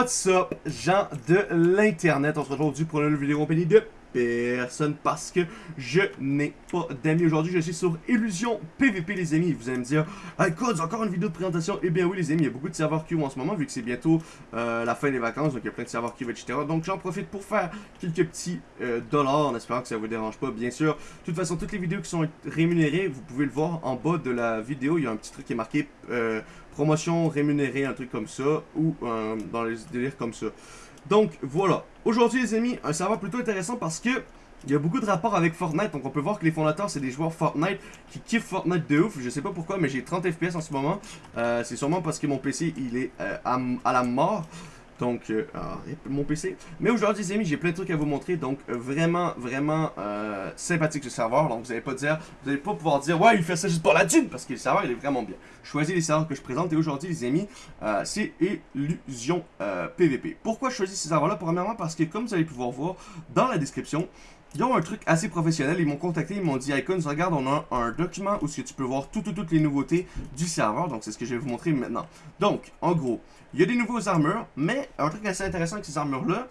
What's up, gens de l'internet? On se retrouve aujourd'hui pour une nouvelle vidéo compagnie de personne parce que je n'ai pas d'amis aujourd'hui. Je suis sur Illusion PVP, les amis. Vous allez me dire, hey, Codes, encore une vidéo de présentation. Eh bien oui, les amis, il y a beaucoup de serveurs queue en ce moment, vu que c'est bientôt euh, la fin des vacances, donc il y a plein de serveurs queue, etc. Donc j'en profite pour faire quelques petits euh, dollars, en espérant que ça vous dérange pas, bien sûr. De toute façon, toutes les vidéos qui sont rémunérées, vous pouvez le voir en bas de la vidéo. Il y a un petit truc qui est marqué euh, promotion rémunérée, un truc comme ça, ou dans les délires comme ça. Donc voilà, aujourd'hui les amis, un serveur plutôt intéressant parce que il y a beaucoup de rapports avec Fortnite, donc on peut voir que les fondateurs c'est des joueurs Fortnite qui kiffent Fortnite de ouf, je sais pas pourquoi mais j'ai 30 FPS en ce moment, euh, c'est sûrement parce que mon PC il est euh, à, la mort, donc, euh, ah, mon PC. Mais aujourd'hui, les amis, j'ai plein de trucs à vous montrer. Donc, euh, vraiment, vraiment euh, sympathique ce serveur. Donc, vous n'allez pas dire, vous n'allez pas pouvoir dire, ouais, il fait ça juste pour la thune, parce que le serveur, il est vraiment bien. Choisis les serveurs que je présente. Et aujourd'hui, les amis, c'est Illusion PVP. Pourquoi je choisis ces serveurs-là? Premièrement, parce que, comme vous allez pouvoir voir dans la description, ils ont un truc assez professionnel, ils m'ont contacté, ils m'ont dit Icons, regarde, on a un, document où tu peux voir toutes les nouveautés du serveur, donc c'est ce que je vais vous montrer maintenant. Donc, en gros, il y a des nouveaux armures, mais un truc assez intéressant avec ces armures-là,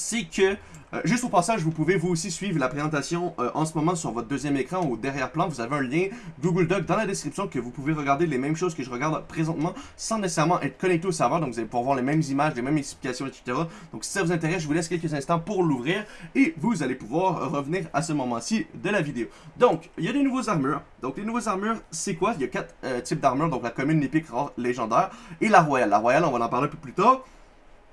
c'est que, euh, juste au passage, vous pouvez vous aussi suivre la présentation euh, en ce moment sur votre deuxième écran ou derrière-plan. Vous avez un lien Google Doc dans la description que vous pouvez regarder les mêmes choses que je regarde présentement sans nécessairement être connecté au serveur. Donc vous allez pouvoir voir les mêmes images, les mêmes explications, etc. Donc si ça vous intéresse, je vous laisse quelques instants pour l'ouvrir et vous allez pouvoir revenir à ce moment-ci de la vidéo. Donc, il y a des nouveaux armures. Donc les nouveaux armures, c'est quoi? Il y a quatre euh, types d'armures. Donc la commune, l'épique, rare, légendaire et la royale. La royale, on va en parler un peu plus tard.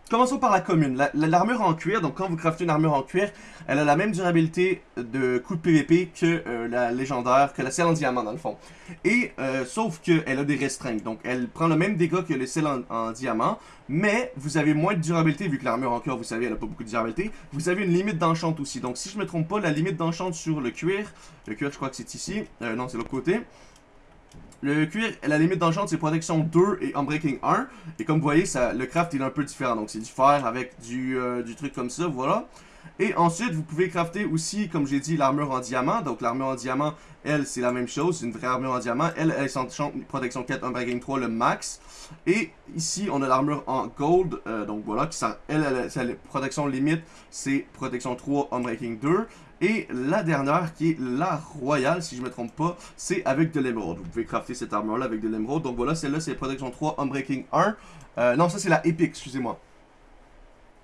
Commençons par la commune. L'armure en cuir, donc quand vous craftez une armure en cuir, elle a la même durabilité de coup de PVP que euh, la légendaire, que la celle en diamant dans le fond. Et euh, sauf qu'elle a des restreintes, donc elle prend le même dégât que les celles en, diamant, mais vous avez moins de durabilité vu que l'armure en cuir, vous savez, elle a pas beaucoup de durabilité. Vous avez une limite d'enchant aussi, donc si je me trompe pas, la limite d'enchant sur le cuir, le cuir je crois que c'est ici, euh, non c'est l'autre côté. Le cuir, la limite d'enchant, c'est protection 2 et unbreaking 1. Et comme vous voyez, ça, le craft est un peu différent. Donc c'est du fer avec du, euh, du truc comme ça, voilà. Et ensuite, vous pouvez crafter aussi, comme j'ai dit, l'armure en diamant. Donc l'armure en diamant, elle, c'est la même chose. C'est une vraie armure en diamant. Elle, elle s'enchante protection 4, unbreaking 3, le max. Et ici, on a l'armure en gold. Euh, donc voilà, qui ça, elle, elle, elle, protection limite, c'est protection 3, unbreaking 2. Et la dernière, qui est la royale, si je me trompe pas, c'est avec de l'émeraude. Vous pouvez crafter cette armure-là avec de l'émeraude. Donc voilà, celle-là, c'est protection 3, Unbreaking 1. Euh, non, ça, c'est la épique, excusez-moi.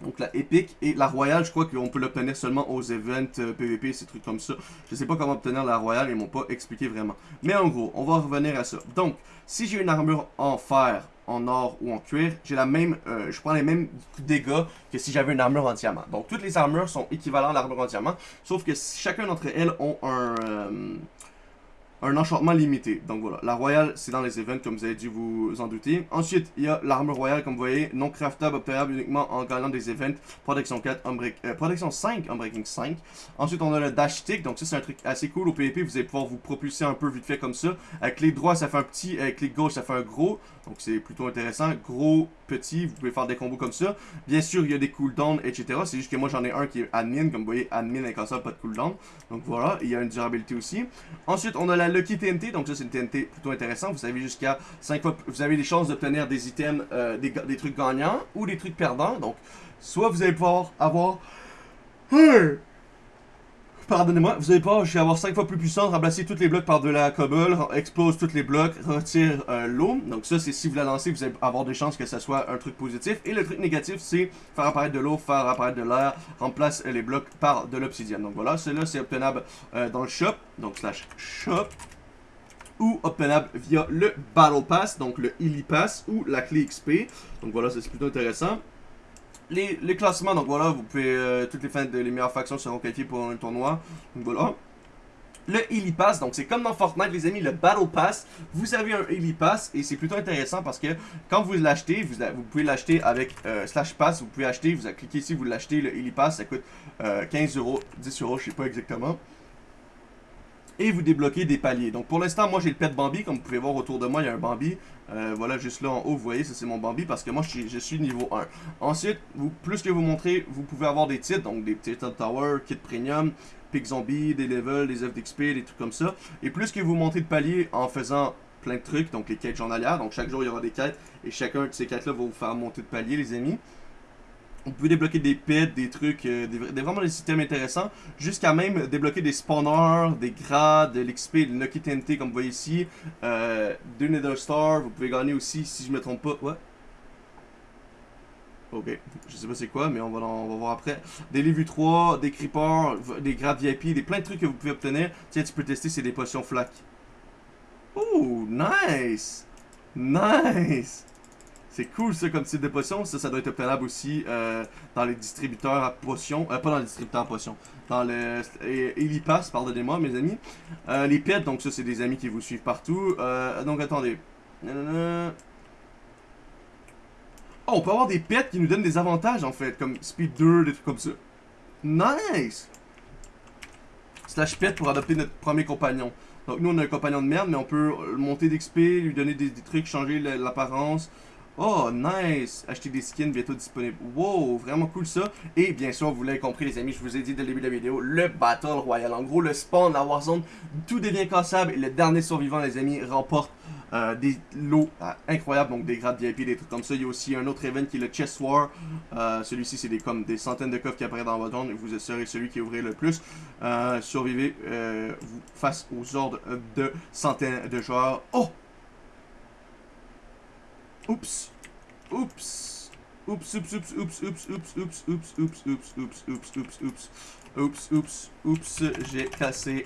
Donc la épique et la royale, je crois qu'on peut l'obtenir seulement aux events PVP, euh, ces trucs comme ça. Je sais pas comment obtenir la royale, ils m'ont pas expliqué vraiment. Mais en gros, on va revenir à ça. Donc, si j'ai une armure en fer, en or ou en cuir, j'ai la même, euh, je prends les mêmes dégâts que si j'avais une armure en diamant. Donc toutes les armures sont équivalentes à l'armure en diamant, sauf que chacun d'entre elles ont un, euh, un enchantement limité. Donc voilà, la royale, c'est dans les events, comme vous avez dû vous en douter. Ensuite, il y a l'armure royale, comme vous voyez, non craftable, obtenable uniquement en gagnant des events. Protection 4, unbreak, euh, protection 5, Unbreaking 5. Ensuite, on a le dash stick, donc ça c'est un truc assez cool au PvP, vous allez pouvoir vous propulser un peu vite fait comme ça. Avec les droits, ça fait un petit, avec les gauche, ça fait un gros. Donc c'est plutôt intéressant. Gros, petit, vous pouvez faire des combos comme ça. Bien sûr, il y a des cooldowns, etc. C'est juste que moi j'en ai un qui est admin, comme vous voyez, admin incassable, pas de cooldown. Donc voilà, il y a une durabilité aussi. Ensuite, on a la Lucky TNT, donc ça c'est une TNT plutôt intéressant. Vous avez jusqu'à 5 fois, vous avez des chances d'obtenir des items, euh, des, trucs gagnants ou des trucs perdants. Donc, soit vous allez pouvoir avoir... Pardonnez-moi, vous allez pas, je vais avoir 5 fois plus puissant, remplacer tous les blocs par de la cobble, explose tous les blocs, retire euh, l'eau. Donc ça, c'est si vous la lancez, vous allez avoir des chances que ça soit un truc positif. Et le truc négatif, c'est faire apparaître de l'eau, faire apparaître de l'air, remplace les blocs par de l'obsidienne. Donc voilà, celui-là, c'est obtenable euh, dans le shop, donc slash shop ou obtenable via le Battle Pass, donc le Illy Pass ou la clé XP. Donc voilà, c'est plutôt intéressant les, classements, donc voilà, vous pouvez, euh, toutes les fins de les meilleures factions seront qualifiées pour un tournoi. Donc voilà. Le Elite Pass, donc c'est comme dans Fortnite les amis, le Battle Pass, vous avez un Elite Pass et c'est plutôt intéressant parce que quand vous l'achetez, vous, vous, pouvez l'acheter avec euh, Slash Pass, vous pouvez acheter, vous cliquez ici, vous l'achetez, le Elite Pass, ça coûte 15 euh, euros, 10 euros, je sais pas exactement et vous débloquez des paliers. Donc pour l'instant, moi j'ai le pet Bambi, comme vous pouvez voir autour de moi, il y a un Bambi. Euh, voilà, juste là en haut, vous voyez, ça c'est mon Bambi parce que moi je suis, niveau 1. Ensuite, plus que vous montrez, vous pouvez avoir des titres, donc des titres Tower, Kit Premium, Pick Zombie, des levels, des œufs d'XP, des trucs comme ça. Et plus que vous montez de paliers en faisant plein de trucs, donc les quêtes journalières. Donc chaque jour, il y aura des quêtes et chacun de ces quêtes-là va vous faire monter de palier, les amis. Vous pouvez débloquer des pets, des trucs, euh, des, vraiment des systèmes intéressants, jusqu'à même débloquer des spawners, des grades, de l'XP, de Lucky TNT comme vous voyez ici, euh, deux Nether Star, vous pouvez gagner aussi, si je me trompe pas, ouais. Ok, je sais pas c'est quoi, mais on va, on va voir après. Des Lévu 3, des Creepers, des grades VIP, des plein de trucs que vous pouvez obtenir. Tiens, tu peux tester, c'est des potions flaques. Oh, nice! Nice! C'est cool ça comme type de potion. Ça, ça doit être obtenable aussi euh, dans les distributeurs à potions. Euh, pas dans les distributeurs à potions. Dans le Elipass, pardonnez-moi mes amis. Euh, les pets, donc ça c'est des amis qui vous suivent partout. Euh, donc attendez. Oh, on peut avoir des pets qui nous donnent des avantages en fait, comme Speed 2, des trucs comme ça. Nice! Slash pet pour adopter notre premier compagnon. Donc nous on a un compagnon de merde, mais on peut monter d'XP, lui donner des, trucs, changer l'apparence. Oh, nice! Acheter des skins bientôt disponibles. Wow, vraiment cool ça. Et bien sûr, vous l'avez compris les amis, je vous ai dit dès le début de la vidéo, le Battle Royale. En gros, le spawn, la Warzone, tout devient cassable et le dernier survivant les amis remporte euh, des lots euh, incroyables, donc des grades VIP, des trucs comme ça. Il y a aussi un autre event qui est le Chess War. Euh, celui-ci, c'est des, comme des centaines de coffres qui apparaissent dans votre zone et vous serez celui qui ouvrira le plus. survivez face aux ordres de centaines de joueurs. Oh! Oups. Oups. Oups, oups, oups, oups, oups, oups, oups, oups, oups, oups, oups, oups, oups, oups. Oups, oups, oups, j'ai cassé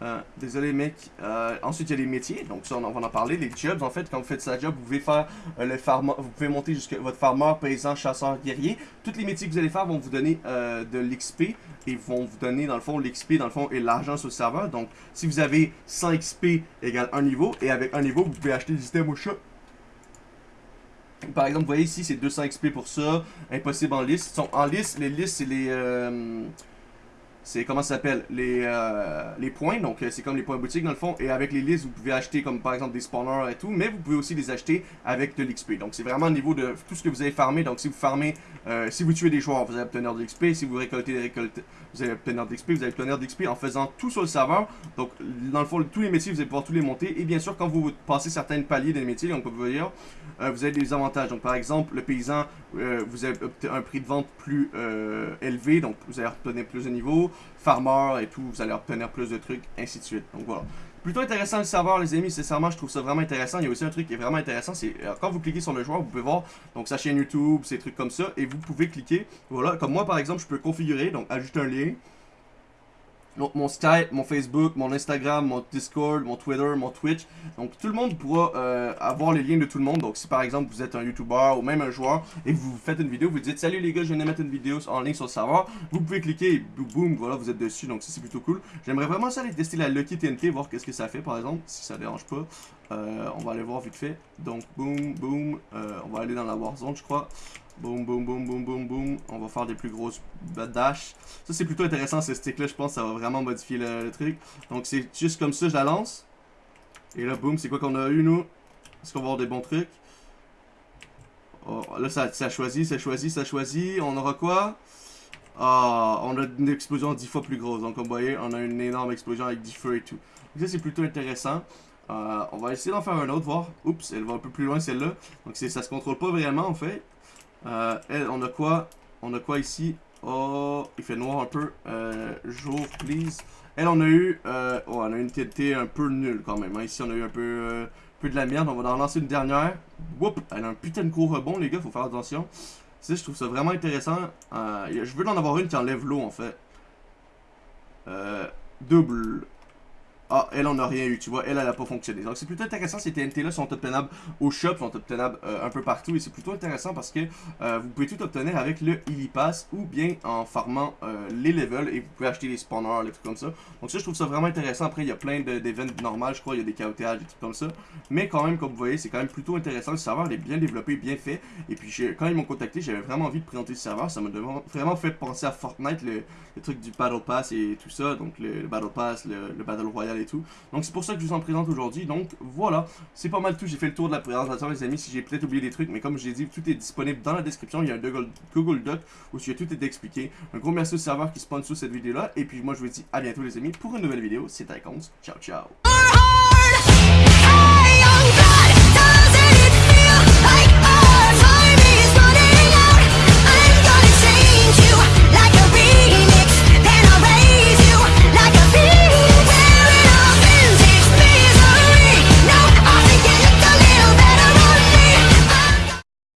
euh, désolé mec. Euh, ensuite il y a les métiers, donc ça on va en parler. Les jobs en fait, quand vous faites sa job, vous pouvez faire euh, le farmer, vous pouvez monter jusqu'à votre farmer, paysan, chasseur, guerrier. Tous les métiers que vous allez faire vont vous donner de l'XP et vont vous donner dans le fond l'XP dans le fond et l'argent sur le serveur. Donc si vous avez 100 XP égale un niveau et avec un niveau vous pouvez acheter des items au shop. Par exemple, vous voyez ici, c'est 200 XP pour ça. Impossible en liste. sont en liste, les listes, c'est les c'est comment ça s'appelle? Les, euh, les points. Donc euh, c'est comme les points boutiques dans le fond. Et avec les listes vous pouvez acheter comme par exemple des spawners et tout mais vous pouvez aussi les acheter avec de l'XP donc c'est vraiment au niveau de tout ce que vous avez farmé. Donc si vous farmez euh, si vous tuez des joueurs vous allez obtenir de l'XP si vous récoltez des récoltes vous allez obtenir de l'XP vous allez obtenir de l'XP en faisant tout sur le serveur. Donc dans le fond tous les métiers vous allez pouvoir tous les monter. Et bien sûr quand vous passez certains paliers des métiers donc vous voyez vous avez des avantages. Donc par exemple le paysan vous avez un prix de vente plus élevé. Donc vous allez obtenir plus de niveaux farmer et tout, vous allez obtenir plus de trucs, ainsi de suite. Donc voilà. Plutôt intéressant le serveur, les amis, sincèrement, je trouve ça vraiment intéressant. Il y a aussi un truc qui est vraiment intéressant, c'est euh, quand vous cliquez sur le joueur, vous pouvez voir donc sa chaîne YouTube, ces trucs comme ça, et vous pouvez cliquer, voilà, comme moi par exemple, je peux configurer, donc ajouter un lien, donc mon Skype, mon Facebook, mon Instagram, mon Discord, mon Twitter, mon Twitch. Donc tout le monde pourra euh, avoir les liens de tout le monde. Donc si par exemple vous êtes un YouTuber ou même un joueur et vous faites une vidéo, vous dites salut les gars, je viens de mettre une vidéo en ligne sur le serveur. Vous pouvez cliquer et boum, voilà, vous êtes dessus. Donc ça c'est plutôt cool. J'aimerais vraiment ça aller tester la Lucky TNT, voir qu'est-ce que ça fait par exemple, si ça dérange pas. Euh, on va aller voir vite fait. Donc boum, boum, euh, on va aller dans la Warzone je crois. Boum, boum, boum, boum, boum, boum. On va faire des plus grosses dash. Ça, c'est plutôt intéressant, ce stick-là. Je pense ça va vraiment modifier le, truc. Donc, c'est juste comme ça, je la lance. Et là, boum, c'est quoi qu'on a eu, nous? Est-ce qu'on va avoir des bons trucs? Oh, là, ça, choisit, ça choisit, ça choisit. On aura quoi? Ah, on a une explosion 10 fois plus grosse. Donc, comme vous voyez, on a une énorme explosion avec 10 feux et tout. Donc, ça, c'est plutôt intéressant. Euh, on va essayer d'en faire un autre, voir. Oups, elle va un peu plus loin, celle-là. Donc, ça se contrôle pas vraiment, en fait. Euh, on a quoi? On a quoi ici? Oh, il fait noir un peu. Euh, jour, please. Elle, on a eu... Euh, oh, on a une TNT un peu nulle quand même. Hein. Ici, on a eu un peu, euh, peu de la merde. On va en lancer une dernière. Whoop, elle a un putain de gros rebond, les gars. Faut faire attention. Je trouve ça vraiment intéressant. Euh, je veux en avoir une qui enlève l'eau, en fait. Double. Ah, elle en a rien eu, tu vois, elle, elle a pas fonctionné. Donc c'est plutôt intéressant, ces TNT-là sont obtenables au shop, sont obtenables euh, un peu partout, et c'est plutôt intéressant parce que euh, vous pouvez tout obtenir avec le Illy Pass, ou bien en farmant euh, les levels, et vous pouvez acheter les spawners, les trucs comme ça. Donc ça, je trouve ça vraiment intéressant. Après, il y a plein d'événements normaux, je crois, il y a des chaotages, des trucs comme ça. Mais quand même, comme vous voyez, c'est quand même plutôt intéressant. Le serveur est bien développé, bien fait. Et puis, quand ils m'ont contacté, j'avais vraiment envie de présenter le serveur. Ça m'a vraiment fait penser à Fortnite, le, truc du Battle Pass et tout ça. Donc le, Battle Pass, le, le Battle Royale et tout. Donc c'est pour ça que je vous en présente aujourd'hui. Donc voilà, c'est pas mal tout. J'ai fait le tour de la présentation, les amis. Si j'ai peut-être oublié des trucs, mais comme je l'ai dit, tout est disponible dans la description. Il y a un Google, Doc où tout est expliqué. Un gros merci au serveur qui spawn sous cette vidéo-là. Et puis moi, je vous dis à bientôt, les amis, pour une nouvelle vidéo. C'est Icons. Ciao, ciao.